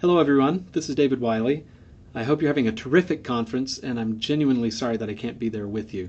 Hello, everyone. This is David Wiley. I hope you're having a terrific conference, and I'm genuinely sorry that I can't be there with you.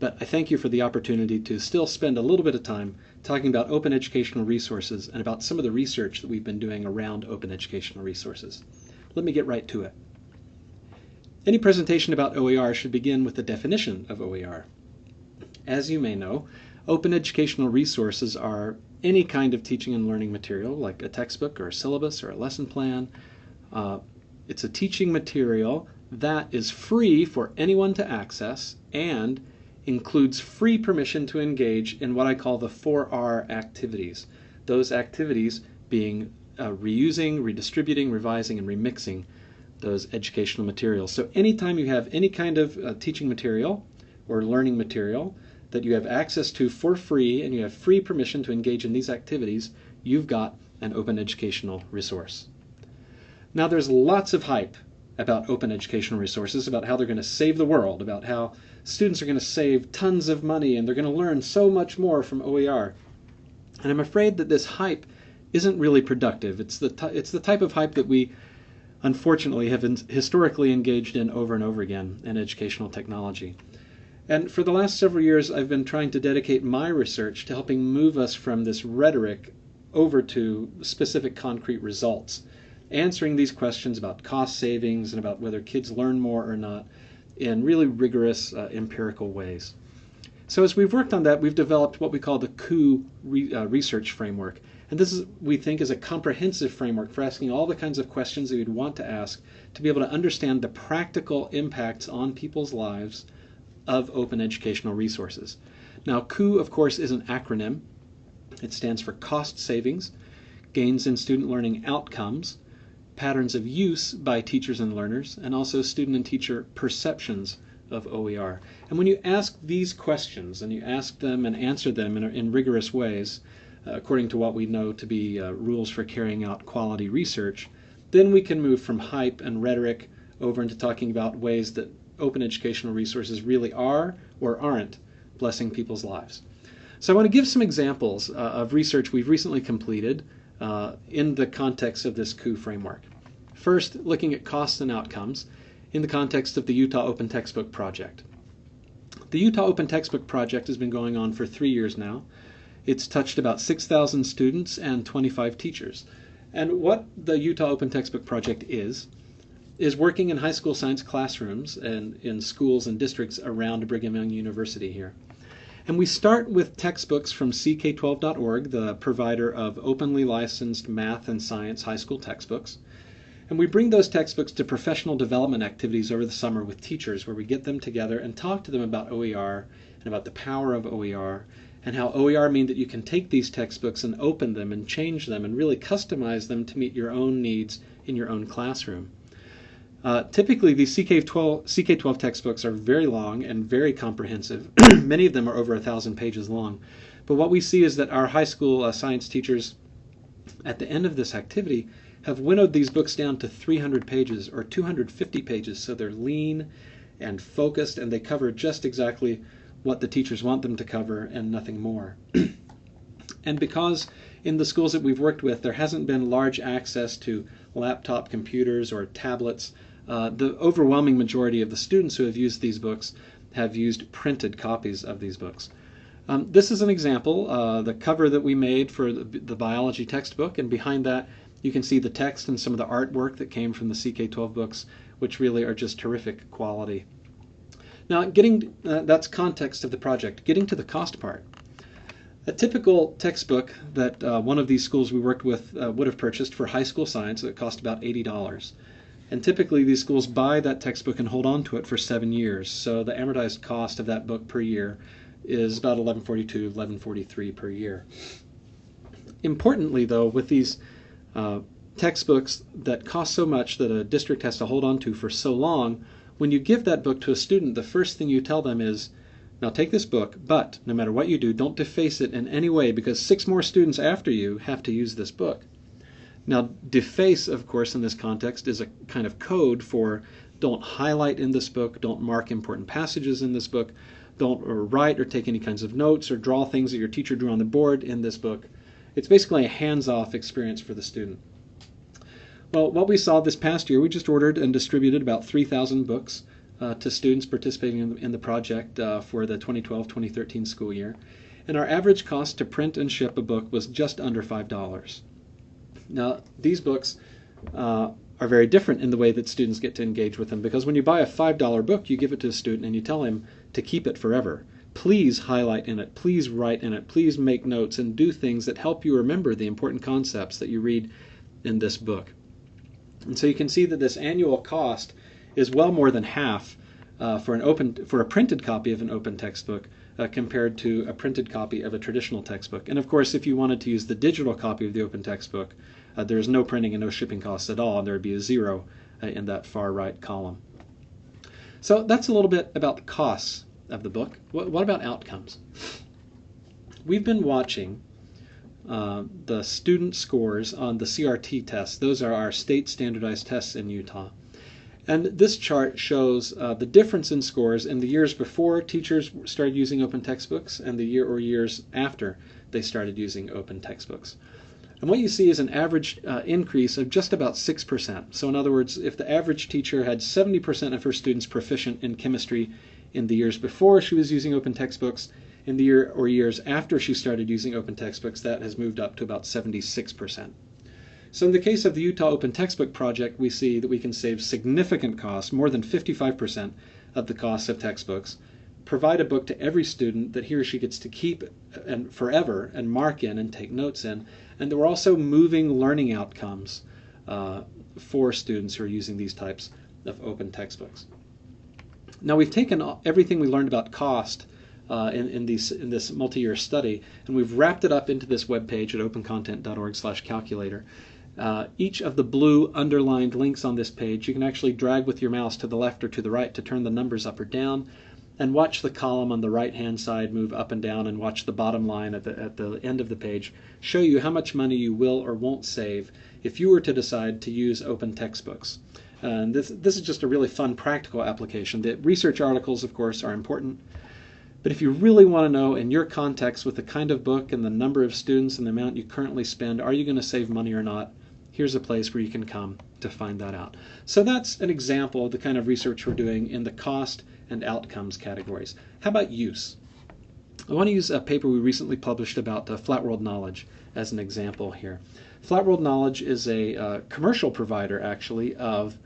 But I thank you for the opportunity to still spend a little bit of time talking about open educational resources and about some of the research that we've been doing around open educational resources. Let me get right to it. Any presentation about OER should begin with the definition of OER. As you may know, open educational resources are any kind of teaching and learning material, like a textbook or a syllabus or a lesson plan. Uh, it's a teaching material that is free for anyone to access and includes free permission to engage in what I call the 4R activities. Those activities being uh, reusing, redistributing, revising, and remixing those educational materials. So anytime you have any kind of uh, teaching material or learning material that you have access to for free and you have free permission to engage in these activities, you've got an open educational resource. Now there's lots of hype about open educational resources, about how they're going to save the world, about how students are going to save tons of money and they're going to learn so much more from OER. And I'm afraid that this hype isn't really productive. It's the, it's the type of hype that we unfortunately have historically engaged in over and over again in educational technology. And for the last several years, I've been trying to dedicate my research to helping move us from this rhetoric over to specific concrete results, answering these questions about cost savings and about whether kids learn more or not in really rigorous uh, empirical ways. So as we've worked on that, we've developed what we call the COUP re, uh, research framework. And this is, we think, is a comprehensive framework for asking all the kinds of questions that you'd want to ask to be able to understand the practical impacts on people's lives of open educational resources. Now, COUP, of course, is an acronym. It stands for Cost Savings, Gains in Student Learning Outcomes, Patterns of Use by Teachers and Learners, and also student and teacher perceptions of OER. And when you ask these questions, and you ask them and answer them in, in rigorous ways, uh, according to what we know to be uh, rules for carrying out quality research, then we can move from hype and rhetoric over into talking about ways that open educational resources really are or aren't blessing people's lives. So I want to give some examples uh, of research we've recently completed uh, in the context of this COUP framework. First, looking at costs and outcomes in the context of the Utah Open Textbook Project. The Utah Open Textbook Project has been going on for three years now. It's touched about 6,000 students and 25 teachers. And what the Utah Open Textbook Project is, is working in high school science classrooms and in schools and districts around Brigham Young University here. And we start with textbooks from CK12.org, the provider of openly licensed math and science high school textbooks. And we bring those textbooks to professional development activities over the summer with teachers where we get them together and talk to them about OER and about the power of OER and how OER means that you can take these textbooks and open them and change them and really customize them to meet your own needs in your own classroom. Uh, typically, these CK12, CK12 textbooks are very long and very comprehensive. Many of them are over a thousand pages long. But what we see is that our high school uh, science teachers, at the end of this activity, have winnowed these books down to 300 pages or 250 pages. So they're lean and focused, and they cover just exactly what the teachers want them to cover and nothing more. and because in the schools that we've worked with, there hasn't been large access to laptop computers or tablets uh, the overwhelming majority of the students who have used these books have used printed copies of these books. Um, this is an example, uh, the cover that we made for the, the, biology textbook, and behind that you can see the text and some of the artwork that came from the CK12 books, which really are just terrific quality. Now, getting uh, that's context of the project. Getting to the cost part. A typical textbook that uh, one of these schools we worked with uh, would have purchased for high school science, it cost about $80. And typically these schools buy that textbook and hold on to it for seven years. So the amortized cost of that book per year is about 1142, 1143 per year. Importantly, though, with these uh, textbooks that cost so much that a district has to hold on to for so long, when you give that book to a student, the first thing you tell them is, now take this book, but no matter what you do, don't deface it in any way because six more students after you have to use this book. Now, deface, of course, in this context is a kind of code for don't highlight in this book, don't mark important passages in this book, don't write or take any kinds of notes or draw things that your teacher drew on the board in this book. It's basically a hands-off experience for the student. Well, what we saw this past year, we just ordered and distributed about 3,000 books uh, to students participating in, in the project uh, for the 2012-2013 school year. And our average cost to print and ship a book was just under $5. Now, these books uh, are very different in the way that students get to engage with them because when you buy a $5 book, you give it to a student and you tell him to keep it forever. Please highlight in it, please write in it, please make notes and do things that help you remember the important concepts that you read in this book. And so you can see that this annual cost is well more than half uh, for an open for a printed copy of an open textbook uh, compared to a printed copy of a traditional textbook. And of course, if you wanted to use the digital copy of the open textbook, uh, there's no printing and no shipping costs at all, and there would be a zero uh, in that far right column. So that's a little bit about the costs of the book. What, what about outcomes? We've been watching uh, the student scores on the CRT tests. Those are our state standardized tests in Utah. And this chart shows uh, the difference in scores in the years before teachers started using open textbooks and the year or years after they started using open textbooks. And what you see is an average uh, increase of just about 6%. So in other words, if the average teacher had 70% of her students proficient in chemistry in the years before she was using open textbooks, in the year or years after she started using open textbooks, that has moved up to about 76%. So in the case of the Utah Open Textbook Project, we see that we can save significant costs, more than 55% of the cost of textbooks, provide a book to every student that he or she gets to keep and forever and mark in and take notes in, and we're also moving learning outcomes uh, for students who are using these types of open textbooks. Now we've taken everything we learned about cost uh, in, in, these, in this multi-year study, and we've wrapped it up into this web page at opencontent.org/calculator. Uh, each of the blue underlined links on this page, you can actually drag with your mouse to the left or to the right to turn the numbers up or down, and watch the column on the right hand side move up and down, and watch the bottom line at the, at the end of the page show you how much money you will or won't save if you were to decide to use open textbooks. And this, this is just a really fun practical application. The research articles, of course, are important. But if you really want to know in your context with the kind of book and the number of students and the amount you currently spend, are you going to save money or not? here's a place where you can come to find that out. So that's an example of the kind of research we're doing in the cost and outcomes categories. How about use? I want to use a paper we recently published about uh, Flat World Knowledge as an example here. Flat World Knowledge is a uh, commercial provider, actually, of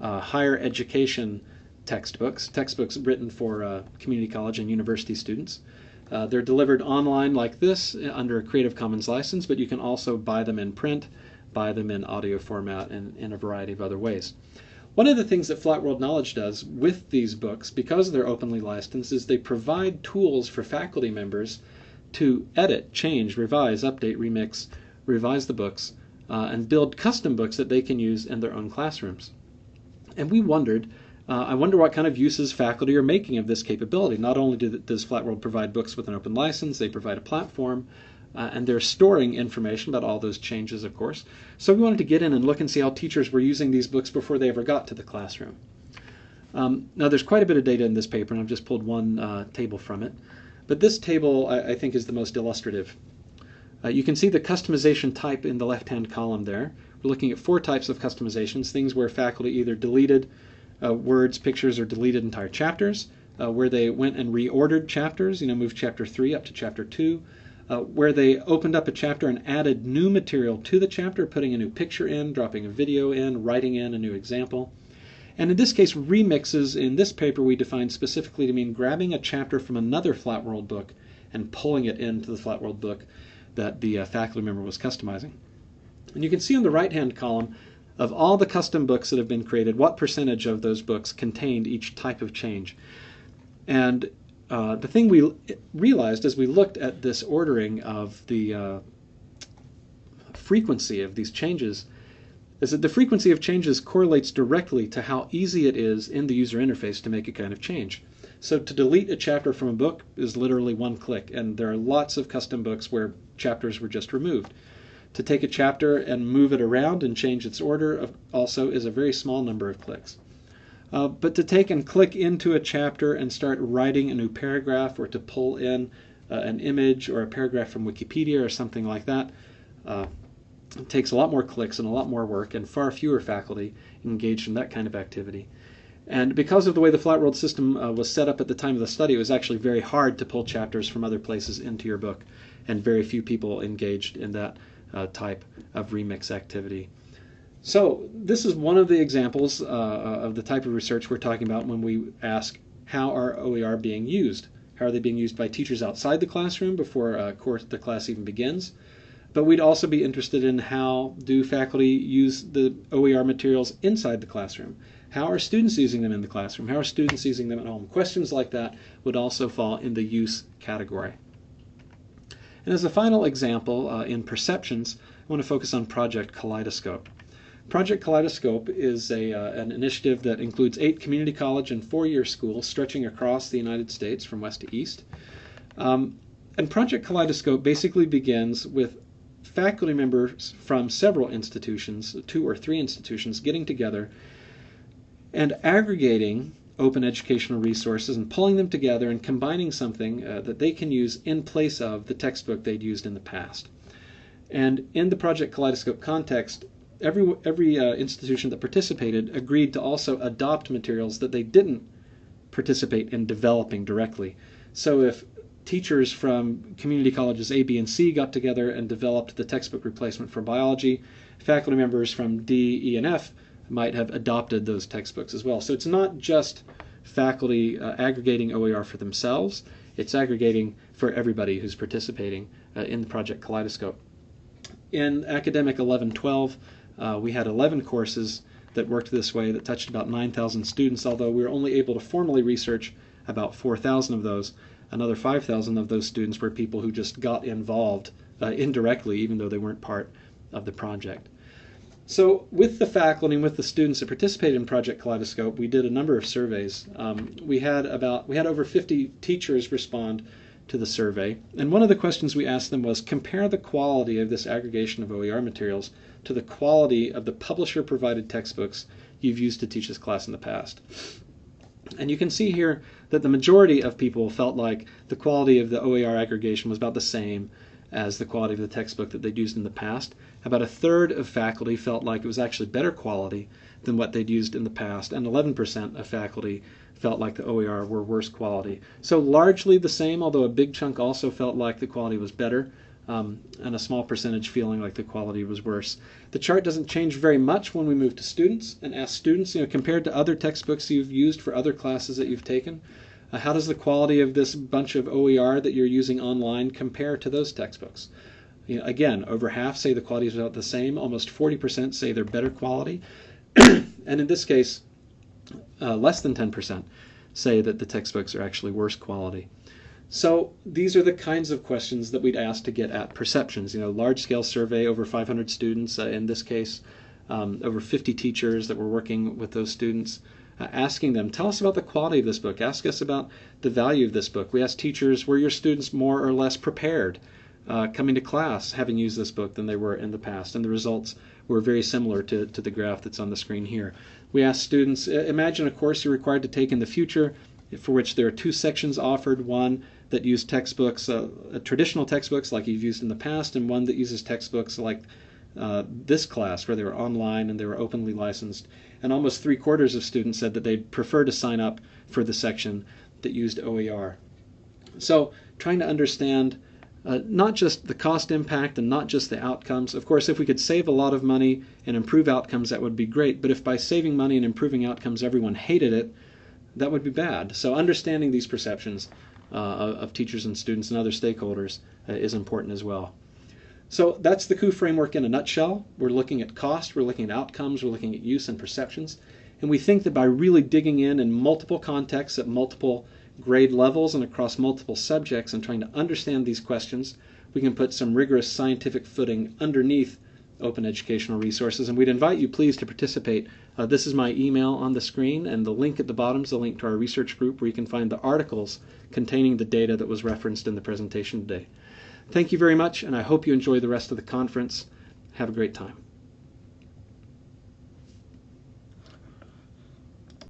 uh, higher education textbooks, textbooks written for uh, community college and university students. Uh, they're delivered online like this uh, under a Creative Commons license, but you can also buy them in print buy them in audio format and in a variety of other ways. One of the things that Flat World Knowledge does with these books, because they're openly licensed, is they provide tools for faculty members to edit, change, revise, update, remix, revise the books, uh, and build custom books that they can use in their own classrooms. And we wondered, uh, I wonder what kind of uses faculty are making of this capability. Not only do, does Flat World provide books with an open license, they provide a platform, uh, and they're storing information about all those changes, of course. So we wanted to get in and look and see how teachers were using these books before they ever got to the classroom. Um, now, there's quite a bit of data in this paper, and I've just pulled one uh, table from it. But this table, I, I think, is the most illustrative. Uh, you can see the customization type in the left-hand column there. We're looking at four types of customizations, things where faculty either deleted uh, words, pictures, or deleted entire chapters, uh, where they went and reordered chapters, you know, moved chapter 3 up to chapter 2, uh, where they opened up a chapter and added new material to the chapter, putting a new picture in, dropping a video in, writing in a new example. And in this case, remixes in this paper we define specifically to mean grabbing a chapter from another Flat World book and pulling it into the Flat World book that the uh, faculty member was customizing. And you can see on the right hand column of all the custom books that have been created, what percentage of those books contained each type of change. And uh, the thing we realized as we looked at this ordering of the uh, frequency of these changes is that the frequency of changes correlates directly to how easy it is in the user interface to make a kind of change. So to delete a chapter from a book is literally one click, and there are lots of custom books where chapters were just removed. To take a chapter and move it around and change its order also is a very small number of clicks. Uh, but to take and click into a chapter and start writing a new paragraph or to pull in uh, an image or a paragraph from Wikipedia or something like that, uh, takes a lot more clicks and a lot more work, and far fewer faculty engaged in that kind of activity. And because of the way the flat world system uh, was set up at the time of the study, it was actually very hard to pull chapters from other places into your book, and very few people engaged in that uh, type of remix activity. So this is one of the examples uh, of the type of research we're talking about when we ask how are OER being used? How are they being used by teachers outside the classroom before uh, course, the class even begins? But we'd also be interested in how do faculty use the OER materials inside the classroom? How are students using them in the classroom? How are students using them at home? Questions like that would also fall in the use category. And as a final example uh, in perceptions, I want to focus on Project Kaleidoscope. Project Kaleidoscope is a, uh, an initiative that includes eight community college and four-year schools stretching across the United States from west to east. Um, and Project Kaleidoscope basically begins with faculty members from several institutions, two or three institutions, getting together and aggregating open educational resources and pulling them together and combining something uh, that they can use in place of the textbook they'd used in the past. And in the Project Kaleidoscope context, every, every uh, institution that participated agreed to also adopt materials that they didn't participate in developing directly. So if teachers from community colleges A, B, and C got together and developed the textbook replacement for biology. Faculty members from D, E, and F might have adopted those textbooks as well. So it's not just faculty uh, aggregating OER for themselves, it's aggregating for everybody who's participating uh, in the Project Kaleidoscope. In academic 1112, uh, we had 11 courses that worked this way that touched about 9,000 students, although we were only able to formally research about 4,000 of those another 5,000 of those students were people who just got involved uh, indirectly, even though they weren't part of the project. So with the faculty and with the students that participated in Project Kaleidoscope, we did a number of surveys. Um, we had about we had over 50 teachers respond to the survey, and one of the questions we asked them was compare the quality of this aggregation of OER materials to the quality of the publisher provided textbooks you've used to teach this class in the past. And you can see here that the majority of people felt like the quality of the OER aggregation was about the same as the quality of the textbook that they'd used in the past. About a third of faculty felt like it was actually better quality than what they'd used in the past, and 11% of faculty felt like the OER were worse quality. So largely the same, although a big chunk also felt like the quality was better um, and a small percentage feeling like the quality was worse. The chart doesn't change very much when we move to students and ask students, you know, compared to other textbooks you've used for other classes that you've taken, uh, how does the quality of this bunch of OER that you're using online compare to those textbooks? You know, again, over half say the quality is about the same. Almost 40% say they're better quality. and in this case, uh, less than 10% say that the textbooks are actually worse quality. So these are the kinds of questions that we'd ask to get at perceptions. You know, large-scale survey, over 500 students uh, in this case, um, over 50 teachers that were working with those students, uh, asking them, tell us about the quality of this book. Ask us about the value of this book. We asked teachers, were your students more or less prepared uh, coming to class having used this book than they were in the past? And the results were very similar to, to the graph that's on the screen here. We asked students, imagine a course you're required to take in the future for which there are two sections offered, one that use textbooks, uh, uh, traditional textbooks like you've used in the past, and one that uses textbooks like uh, this class where they were online and they were openly licensed. And almost three quarters of students said that they'd prefer to sign up for the section that used OER. So trying to understand uh, not just the cost impact and not just the outcomes. Of course, if we could save a lot of money and improve outcomes, that would be great. But if by saving money and improving outcomes everyone hated it, that would be bad. So understanding these perceptions uh, of teachers and students and other stakeholders uh, is important as well. So that's the COUP framework in a nutshell. We're looking at cost, we're looking at outcomes, we're looking at use and perceptions. And we think that by really digging in in multiple contexts at multiple grade levels and across multiple subjects and trying to understand these questions, we can put some rigorous scientific footing underneath open educational resources. And we'd invite you, please, to participate. Uh, this is my email on the screen, and the link at the bottom is the link to our research group where you can find the articles containing the data that was referenced in the presentation today. Thank you very much, and I hope you enjoy the rest of the conference. Have a great time.